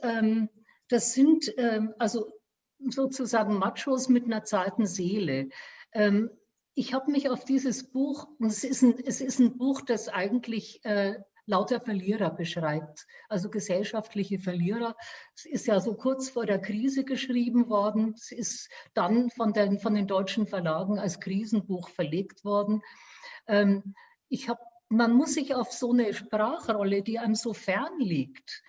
das sind also sozusagen Machos mit einer zarten Seele. Ähm, ich habe mich auf dieses Buch, und es ist ein, es ist ein Buch, das eigentlich äh, lauter Verlierer beschreibt, also gesellschaftliche Verlierer. Es ist ja so kurz vor der Krise geschrieben worden. Es ist dann von den, von den deutschen Verlagen als Krisenbuch verlegt worden. Ähm, ich hab, man muss sich auf so eine Sprachrolle, die einem so fern liegt,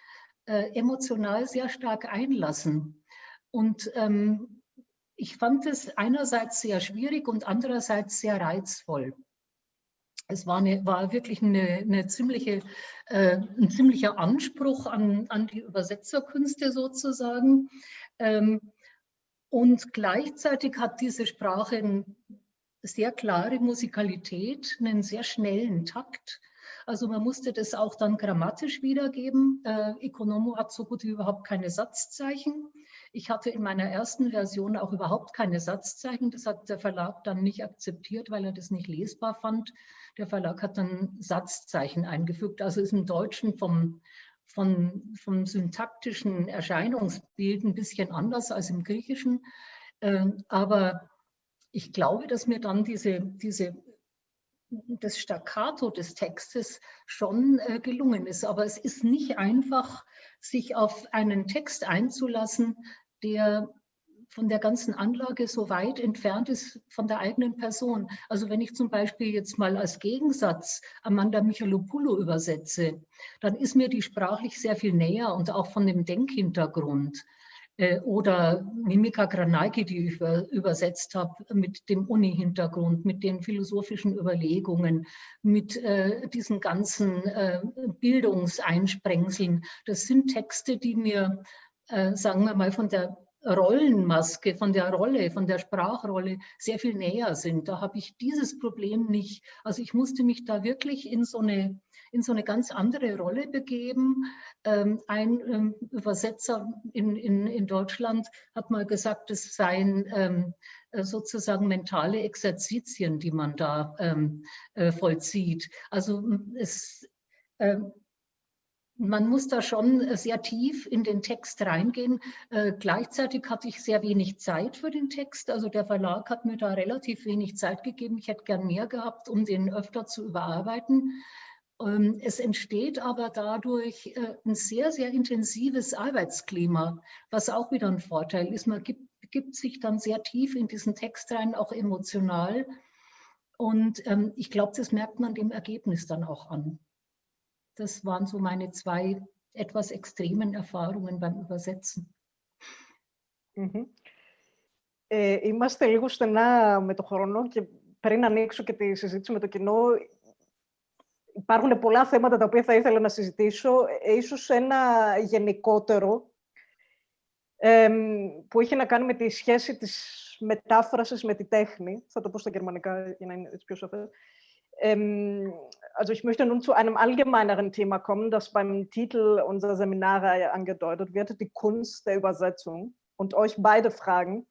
äh, emotional sehr stark einlassen. Und ähm, ich fand es einerseits sehr schwierig und andererseits sehr reizvoll. Es war, eine, war wirklich eine, eine ziemliche, äh, ein ziemlicher Anspruch an, an die Übersetzerkünste sozusagen. Ähm, und gleichzeitig hat diese Sprache eine sehr klare Musikalität, einen sehr schnellen Takt. Also man musste das auch dann grammatisch wiedergeben. Äh, Economo hat so gut wie überhaupt keine Satzzeichen. Ich hatte in meiner ersten Version auch überhaupt keine Satzzeichen. Das hat der Verlag dann nicht akzeptiert, weil er das nicht lesbar fand. Der Verlag hat dann Satzzeichen eingefügt. Also ist im Deutschen vom, von, vom syntaktischen Erscheinungsbild ein bisschen anders als im Griechischen. Ähm, aber ich glaube, dass mir dann diese, diese, das Staccato des Textes schon äh, gelungen ist. Aber es ist nicht einfach, sich auf einen Text einzulassen, der von der ganzen Anlage so weit entfernt ist von der eigenen Person. Also wenn ich zum Beispiel jetzt mal als Gegensatz Amanda Michalopoulou übersetze, dann ist mir die sprachlich sehr viel näher und auch von dem Denkhintergrund. Äh, oder Mimika Granaiki, die ich übersetzt habe, mit dem Uni-Hintergrund, mit den philosophischen Überlegungen, mit äh, diesen ganzen äh, Bildungseinsprengseln. Das sind Texte, die mir, äh, sagen wir mal, von der Rollenmaske, von der Rolle, von der Sprachrolle sehr viel näher sind. Da habe ich dieses Problem nicht. Also ich musste mich da wirklich in so eine, in so eine ganz andere Rolle begeben. Ähm, ein ähm, Übersetzer in, in, in Deutschland hat mal gesagt, es seien ähm, sozusagen mentale Exerzitien, die man da äh, vollzieht. Also es man muss da schon äh, sehr tief in den Text reingehen. Äh, gleichzeitig hatte ich sehr wenig Zeit für den Text. Also der Verlag hat mir da relativ wenig Zeit gegeben. Ich hätte gern mehr gehabt, um den öfter zu überarbeiten. Ähm, es entsteht aber dadurch äh, ein sehr, sehr intensives Arbeitsklima, was auch wieder ein Vorteil ist. Man gibt, gibt sich dann sehr tief in diesen Text rein, auch emotional. Und ähm, ich glaube, das merkt man dem Ergebnis dann auch an. Das waren so meine zwei etwas extremen Erfahrungen beim Übersetzen. Mm-hmm. Ε, είμαστε λίγο στενά με το χρόνο και πριν ανοίξω και τη συζήτηση με το κοινό, υπάρχουν πολλά θέματα τα οποία θα ήθελα να συζητήσω, ε, ίσως ένα γενικότερο, ε, που έχει να κάνει με τη σχέση της μετάφρασης με τη τέχνη. Θα το πω στα γερμανικά για να είναι έτσι πιο σαφές. Ähm, also ich möchte nun zu einem allgemeineren Thema kommen, das beim Titel unserer Seminarreihe angedeutet wird, die Kunst der Übersetzung. Und euch beide fragen,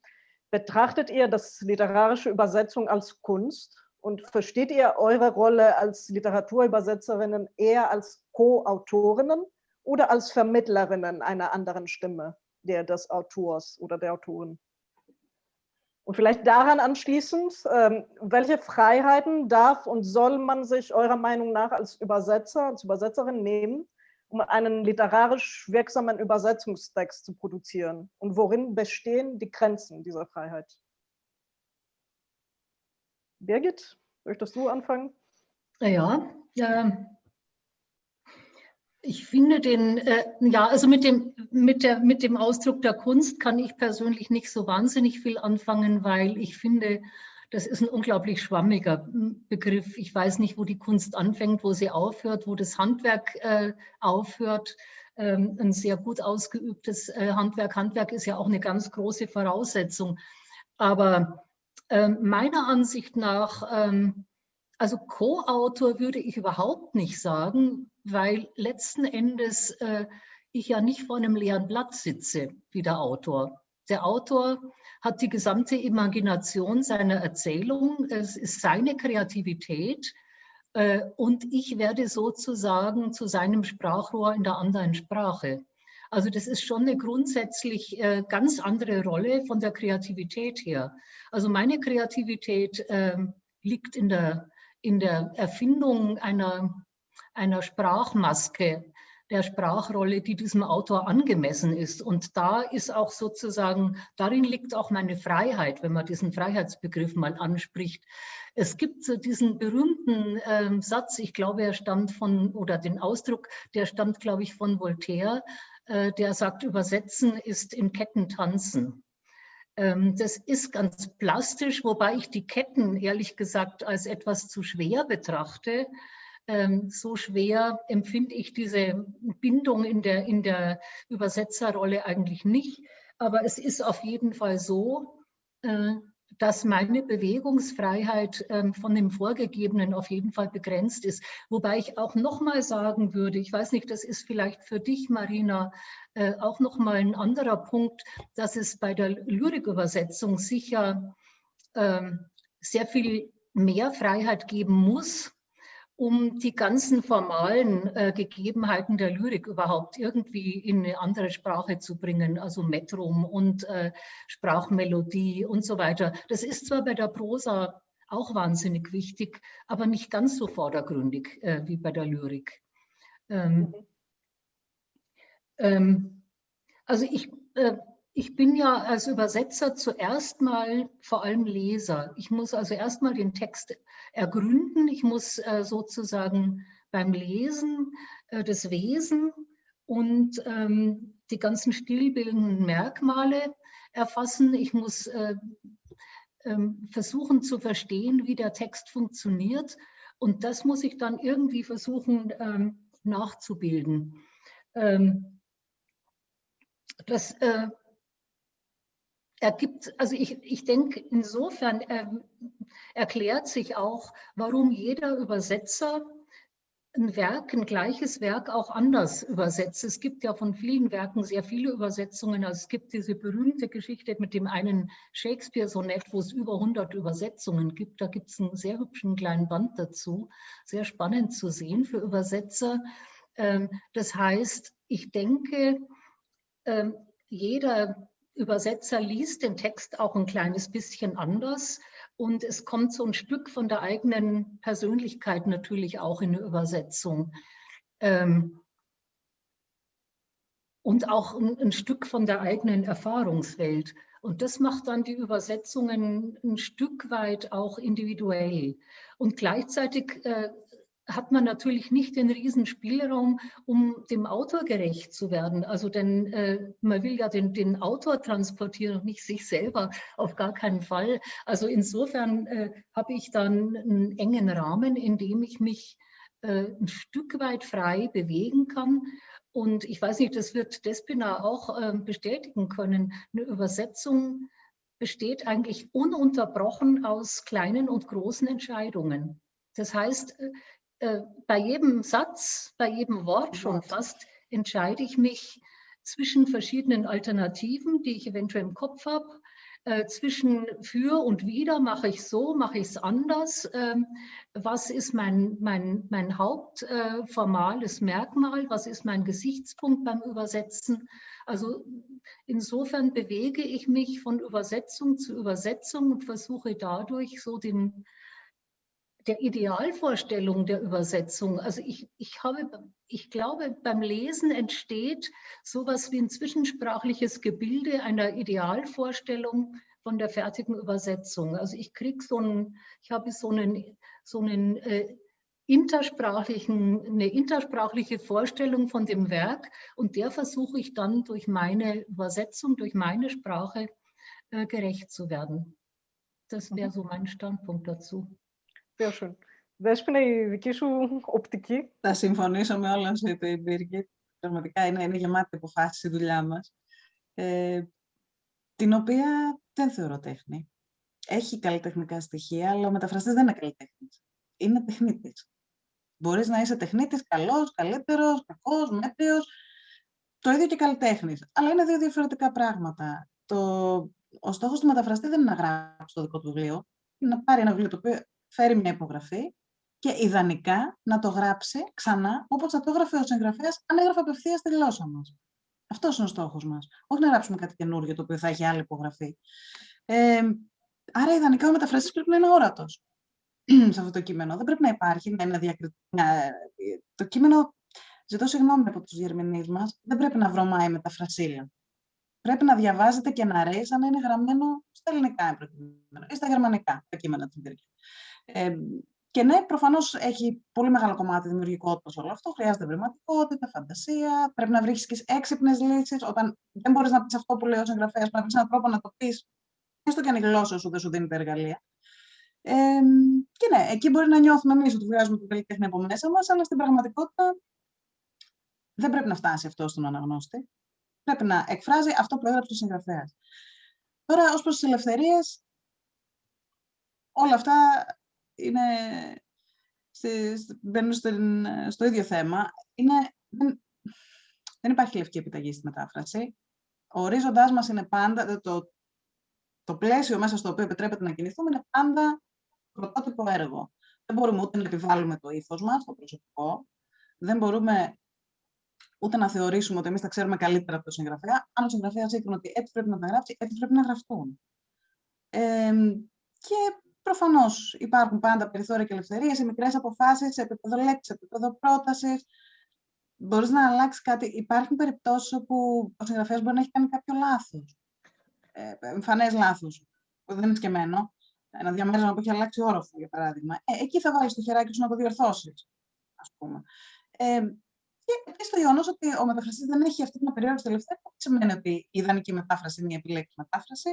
betrachtet ihr das literarische Übersetzung als Kunst Und versteht ihr eure Rolle als Literaturübersetzerinnen eher als Co-Autorinnen oder als Vermittlerinnen einer anderen Stimme der des Autors oder der Autorin? Und vielleicht daran anschließend, ähm, welche Freiheiten darf und soll man sich eurer Meinung nach als Übersetzer, als Übersetzerin nehmen, um einen literarisch wirksamen Übersetzungstext zu produzieren? Und worin bestehen die Grenzen dieser Freiheit? Birgit, möchtest du anfangen? Ja, ja ich finde den, äh, ja, also mit dem, mit, der, mit dem Ausdruck der Kunst kann ich persönlich nicht so wahnsinnig viel anfangen, weil ich finde, das ist ein unglaublich schwammiger hm, Begriff. Ich weiß nicht, wo die Kunst anfängt, wo sie aufhört, wo das Handwerk äh, aufhört. Ähm, ein sehr gut ausgeübtes äh, Handwerk. Handwerk ist ja auch eine ganz große Voraussetzung. Aber äh, meiner Ansicht nach, ähm, also Co-Autor würde ich überhaupt nicht sagen, weil letzten Endes äh, ich ja nicht vor einem leeren Blatt sitze wie der Autor. Der Autor hat die gesamte Imagination seiner Erzählung, es ist seine Kreativität äh, und ich werde sozusagen zu seinem Sprachrohr in der anderen Sprache. Also das ist schon eine grundsätzlich äh, ganz andere Rolle von der Kreativität her. Also meine Kreativität äh, liegt in der, in der Erfindung einer einer Sprachmaske, der Sprachrolle, die diesem Autor angemessen ist. Und da ist auch sozusagen, darin liegt auch meine Freiheit, wenn man diesen Freiheitsbegriff mal anspricht. Es gibt so diesen berühmten äh, Satz, ich glaube, er stammt von, oder den Ausdruck, der stammt, glaube ich, von Voltaire, der sagt, übersetzen ist in Ketten tanzen. Ähm, das ist ganz plastisch, wobei ich die Ketten ehrlich gesagt als etwas zu schwer betrachte. Ähm, so schwer empfinde ich diese Bindung in der, in der Übersetzerrolle eigentlich nicht. Aber es ist auf jeden Fall so, äh, dass meine Bewegungsfreiheit ähm, von dem Vorgegebenen auf jeden Fall begrenzt ist. Wobei ich auch nochmal sagen würde, ich weiß nicht, das ist vielleicht für dich, Marina, äh, auch nochmal ein anderer Punkt, dass es bei der Lyrikübersetzung sicher ähm, sehr viel mehr Freiheit geben muss, um die ganzen formalen äh, Gegebenheiten der Lyrik überhaupt irgendwie in eine andere Sprache zu bringen, also Metrum und äh, Sprachmelodie und so weiter. Das ist zwar bei der Prosa auch wahnsinnig wichtig, aber nicht ganz so vordergründig äh, wie bei der Lyrik. Ähm, mhm. ähm, also ich äh, ich bin ja als Übersetzer zuerst mal vor allem Leser. Ich muss also erst mal den Text ergründen. Ich muss äh, sozusagen beim Lesen äh, das Wesen und ähm, die ganzen stillbildenden Merkmale erfassen. Ich muss äh, ähm, versuchen zu verstehen, wie der Text funktioniert. Und das muss ich dann irgendwie versuchen ähm, nachzubilden. Ähm, das äh, ergibt, also ich, ich denke, insofern äh, erklärt sich auch, warum jeder Übersetzer ein Werk, ein gleiches Werk auch anders übersetzt. Es gibt ja von vielen Werken sehr viele Übersetzungen. Also es gibt diese berühmte Geschichte mit dem einen Shakespeare-Sonett, wo es über 100 Übersetzungen gibt. Da gibt es einen sehr hübschen kleinen Band dazu. Sehr spannend zu sehen für Übersetzer. Ähm, das heißt, ich denke, ähm, jeder Übersetzer liest den Text auch ein kleines bisschen anders und es kommt so ein Stück von der eigenen Persönlichkeit natürlich auch in eine Übersetzung. Ähm, und auch ein, ein, Stück von der eigenen Erfahrungswelt. Und das macht dann die Übersetzungen ein Stück weit auch individuell. Und gleichzeitig äh, hat man natürlich nicht den riesen Spielraum, um dem Autor gerecht zu werden. Also denn äh, man will ja den, den Autor transportieren und nicht sich selber, auf gar keinen Fall. Also insofern äh, habe ich dann einen engen Rahmen, in dem ich mich äh, ein Stück weit frei bewegen kann. Und ich weiß nicht, das wird Despina auch äh, bestätigen können. Eine Übersetzung besteht eigentlich ununterbrochen aus kleinen und großen Entscheidungen. Das heißt, äh, bei jedem Satz, bei jedem Wort schon fast, entscheide ich mich zwischen verschiedenen Alternativen, die ich eventuell im Kopf habe. Äh, zwischen für und wieder mache ich so, mache ich es anders. Ähm, was ist mein, mein, mein hauptformales äh, Merkmal? Was ist mein Gesichtspunkt beim Übersetzen? Also insofern bewege ich mich von Übersetzung zu Übersetzung und versuche dadurch so den, der Idealvorstellung der Übersetzung. Also ich, ich, habe, ich glaube, beim Lesen entsteht sowas wie ein zwischensprachliches Gebilde einer Idealvorstellung von der fertigen Übersetzung. Also ich kriege so einen, ich habe so einen, so einen äh, intersprachlichen, eine intersprachliche Vorstellung von dem Werk und der versuche ich dann durch meine Übersetzung, durch meine Sprache äh, gerecht zu werden. Das wäre mhm. so mein Standpunkt dazu. Sehr schön. Δέσποινα, η δική σου οπτική. Θα συμφωνήσω με όλα όσα είπε η Μπίργκετ. Πραγματικά είναι, είναι γεμάτη αποφάση η δουλειά μας. Ε, την οποία δεν θεωρώ τέχνη. Έχει καλλιτεχνικά στοιχεία, αλλά ο μεταφραστής δεν είναι καλλιτέχνης. Είναι τεχνίτης. Μπορείς να είσαι τεχνίτης καλός, καλύτερος, κακός, μέτριος. Το ίδιο και καλλιτέχνης. Αλλά είναι δύο διαφορετικά πράγματα. Το... Ο στόχος του μεταφραστή δεν είναι να γράψει το δικό του βιβλίο. Είναι να πάρει ένα βιβλίο το οποίο φέρει μια υπογραφή και ιδανικά να το γράψει ξανά όπως θα το έγραφε ο συγγραφέας αν έγραφε απευθείας στη γλώσσα μας. Αυτός είναι ο στόχος μας. Όχι να γράψουμε κάτι καινούργιο το οποίο θα έχει άλλη υπογραφή. Ε, άρα, ιδανικά ο μεταφραστής πρέπει να είναι όρατος σε αυτό το κείμενο. Δεν πρέπει να υπάρχει, να είναι διακριτικό. Το κείμενο, ζητώ συγγνώμη από τους διερμηνείς μας, δεν πρέπει να βρωμάει μεταφρασίλα. Πρέπει να διαβάζετε και να ρέει σαν να είναι γραμμένο στα ελληνικά ή στα γερμανικά τα κείμενα της ε, Και ναι, προφανώς έχει πολύ μεγάλο κομμάτι δημιουργικότητας όλο αυτό. Χρειάζεται βρηματικότητα, φαντασία. Πρέπει να βρεις και έξυπνες λύσεις. Όταν δεν μπορείς να πεις αυτό που λέει ο συγγραφέας, πρέπει να βρεις έναν τρόπο να το πεις, έστω και αν η γλώσσα σου δεν σου δίνει τα εργαλεία. Ε, και ναι, εκεί μπορεί να νιώθουμε εμείς ότι βγάζουμε την καλλιτέχνη από μέσα μας, αλλά στην πραγματικότητα δεν πρέπει να φτάσει αυτό στον αναγνώστη. Πρέπει να εκφράζει αυτό που έγραψε ο συγγραφέας. Τώρα, ως προς τις ελευθερίες, όλα αυτά είναι, μπαίνουν στο ίδιο θέμα. Είναι, δεν, δεν υπάρχει λευκή επιταγή στη μετάφραση. Ο ορίζοντάς μας είναι πάντα, το, το πλαίσιο μέσα στο οποίο επιτρέπεται να κινηθούμε είναι πάντα πρωτότυπο έργο. Δεν μπορούμε ούτε να επιβάλλουμε το ήθος μας, το προσωπικό. Δεν μπορούμε ούτε να θεωρήσουμε ότι εμείς τα ξέρουμε καλύτερα από τον συγγραφέα. Αν ο συγγραφέας είπε ότι έτσι πρέπει να τα γράψει, έτσι πρέπει να γραφτούν. Ε, και προφανώς υπάρχουν πάντα περιθώρια και ελευθερίες, οι μικρές αποφάσεις σε επίπεδο λέξη, σε επίπεδο πρότασης. Μπορείς να αλλάξεις κάτι. Υπάρχουν περιπτώσεις όπου ο συγγραφέας μπορεί να έχει κάνει κάποιο λάθος. Ε, Εμφανές λάθος, που δεν είναι σκεμμένο. Ένα διαμέρισμα που έχει αλλάξει όροφο, για παράδειγμα. Ε, εκεί θα βάλεις το χεράκι σου να το διορθώσεις. Α πούμε. Ε, και επίση το γεγονός ότι ο μεταφραστής δεν έχει αυτή την απεριόριστη ελευθερία δεν σημαίνει ότι η ιδανική μετάφραση είναι η επιλέξη μετάφραση.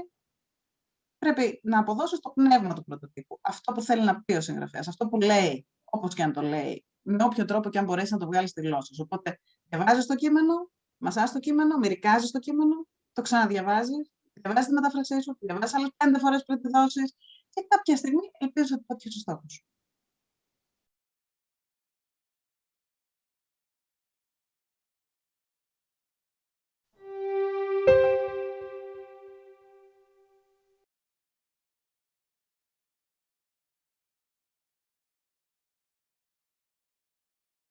Πρέπει να αποδώσει το πνεύμα του πρωτοτύπου. Αυτό που θέλει να πει ο συγγραφέας, αυτό που λέει, όπως και αν το λέει, με όποιο τρόπο και αν μπορέσει να το βγάλει στη γλώσσα σου. Οπότε διαβάζεις το κείμενο, μασάς το κείμενο, μερικάζει το κείμενο, το ξαναδιαβάζει, διαβάζεις τη μετάφρασή σου, διαβάζεις άλλες πέντε φορές πριν τη δώσεις και κάποια στιγμή ελπίζω ότι θα ο στόχο σου.